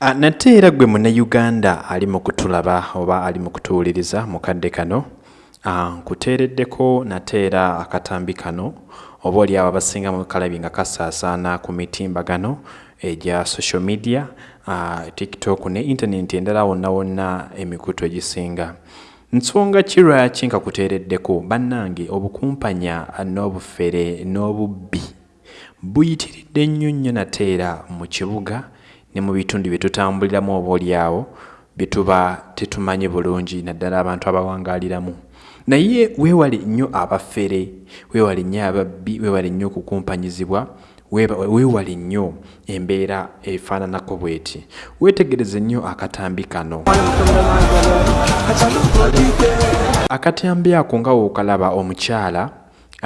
Ah, nate era gwe munnayuganda ali mu kutulaba oba ali mu kutuwuliriza mu kadde kano ah, nkuteereddeko nate era akatambi kano abo abasinga mu kalabi nga kasaasaana ku mitimbagano egya social media ah, tiktok ne intaneti endala wonna wonna emikutu egisinga. Nsonga ki lwaki nga kuteereddeko bannange obukumpanya n'obufere n'obubbi buyitiridde nnyo nnyo nate era mu kibuga ne mu bitundu bye tutambuliramu oba oliawo bye tuba tetumanyi bulungi naddala abantu abawangaaliramu naye weewale nnyo abafere weewale nnyo ababbi weewale nnyo okukumpanyizibwa weewale nnyo embeera efaananako bw'eti. Weetegereze nnyo akatambi kano. Akatambi ako nga wookalaba omukyala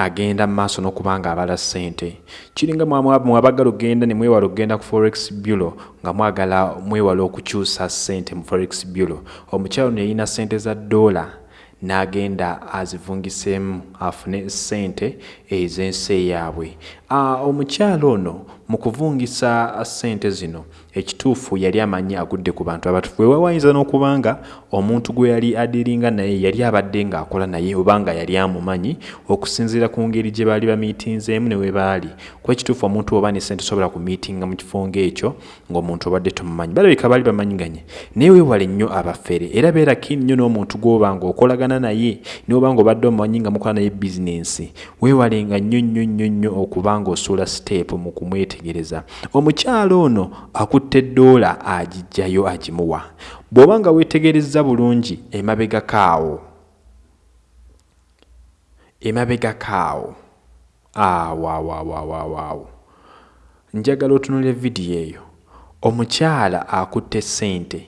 agenda mu maaso n'okuba nga abala ssente. Kiringa mwabagala okgenda ne mwewala okgenda ku forex bureau nga mwagala mwewala okukyusa ssente mu forex bureau. Omukyalo ono yalina ssente za ddoola n'agenda azivungiseemu afune ssente ez'ensi eyaabwe. Omukyalo ono mu kuvungisa ssente zino. Ekituufu yali amanyi agudde ku bantu abatufu wewa wayinza n'okuba nga omuntu gwe yali adiringa naye yali abadde ng'akola naye oba nga yali amumanyi okusinziira ku ngeri gye baali bamiitinzeemu ne we baali. Kuba ekituufu omuntu oba ne sente sobola kumiitinga mu kifo ng'ekyo ng'omuntu obadde tumumanyi balabika baali bamanyiganye. Naye weewale nnyo abafere. Era beera kiini nnyo n'omuntu gw'oba nga okolagana naye niwoba nga obadde omumanyi nga mukola naye bizinensi weewalenga nnyo nnyo nnyo nnyo okuba ng'osuula siteepu mu kumwetegereza omukyalo ono akutte eddoola agijjayo agimuwa. Bw'oba nga weetegerezza bulungi emabegakaawo emabegakaawo awaawaawaawaawo njagala otunula vidiyo eyo. Omukyala akutte ssente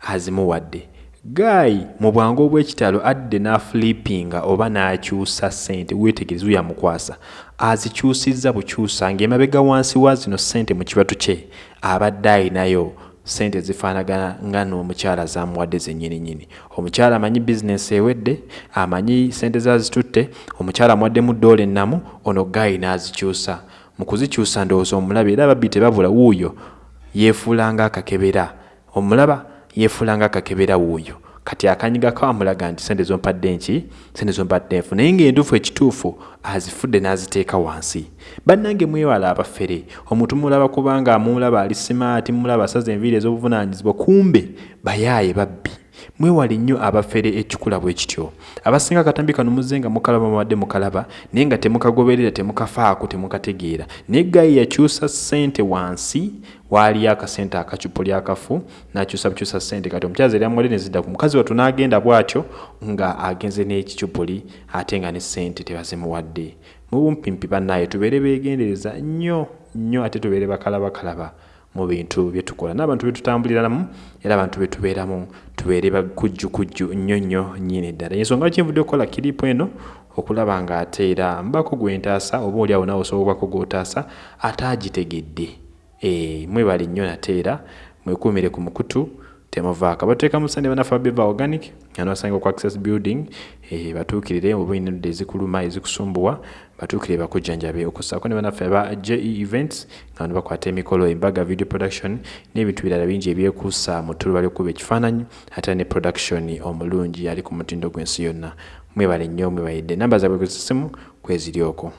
azimuwadde gaayi mu bwangu obw'ekitalo adde n'afulipinga oba n'akyusa ssente weetegereza yamukwasa azikyusizza bukyusa ng'emabega wansi wa zino ssente mu kibatu kye abadde ayinayo ssente zifaanagana nga n'omukyala zamuwadde zennyininyini. Omukyala amanyi bizinensi ewedde amanyi ssente zazitutte omukyala amuwaddemu ddoola ennamu ono gaayi n'azikyusa. Mu kuzikyusa ndowooza omulabe era ababbi tebabula wuuyo yeefuula nga akakebera omulaba yeefuula nga akakebera wuuyo kati akanyigako amulaga nti sente zompadde nki? Sente zompadde nfu. Naye ng'entuufu ekituufu azifudde n'aziteeka wansi. Bannange mwewala abafere. Omuntu mulaba kubanga mumulaba ali simaati mumulaba asaza enviiri ez'obuvunaanyizibwa kumbe bayaaye babbi mwewale nnyo abafere ekikula bwe kityo. Abasinga akatambi kano muzze nga mukalaba muwadde mukalaba naye nga temukagoberera temukafaako temukategeera. Naye gayi yakyusa ssente wansi waaliyo akasente akacupo lyakafu nakyusa bukyusa ssente. Kati omukyazi eri amuwadde nezidda ku mukazi watu n'agenda bw'atyo nga agenze n'ekicupuli ate nga ne ssente tebazimuwadde. Mu bumpimpi bannaaye tubeere beegendereza nnyo nnyo ate tubeere bakalabakalaba mu bintu bye tukola. N'abantu be tutambuliramu era abantu be tubeeramu tubeere bakujjukujju nnyo nnyo nnyini ddala. Ensonga lwaki nvudde okukola kiripu eno? Okulaba ng'ate era mbako gwentaasa oba oli awo nawe osobobako gw'otaasa ate agitegedde. Mwebale nnyo nate era mwekuumire ku mukutu temuvaako bateeka mu sande banafa beva organic anabasanga ku access building e, batuukirire oba olina endwadde ezikuluma ezikusumbuwa batuukire bakujjanjabe. Okussaako ne banaffe aba je events nga bano bakwata emikolo embaga video production n'ebintu birala bingi ebyekuusa mu tuluba lyokkuba ekifaananyi ate ne production omulungi ali ku mutindo gw'ensi yonna. Mwebale nnyo mwebayidde namba zaabwe gwezisimu kweziri okwo